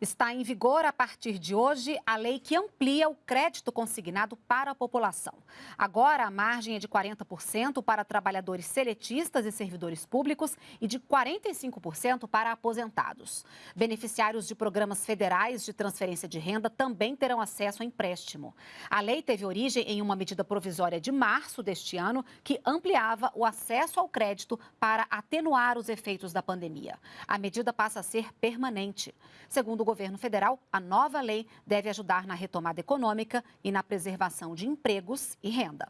Está em vigor a partir de hoje a lei que amplia o crédito consignado para a população. Agora, a margem é de 40% para trabalhadores seletistas e servidores públicos e de 45% para aposentados. Beneficiários de programas federais de transferência de renda também terão acesso ao empréstimo. A lei teve origem em uma medida provisória de março deste ano que ampliava o acesso ao crédito para atenuar os efeitos da pandemia. A medida passa a ser permanente. Segundo governo federal, a nova lei deve ajudar na retomada econômica e na preservação de empregos e renda.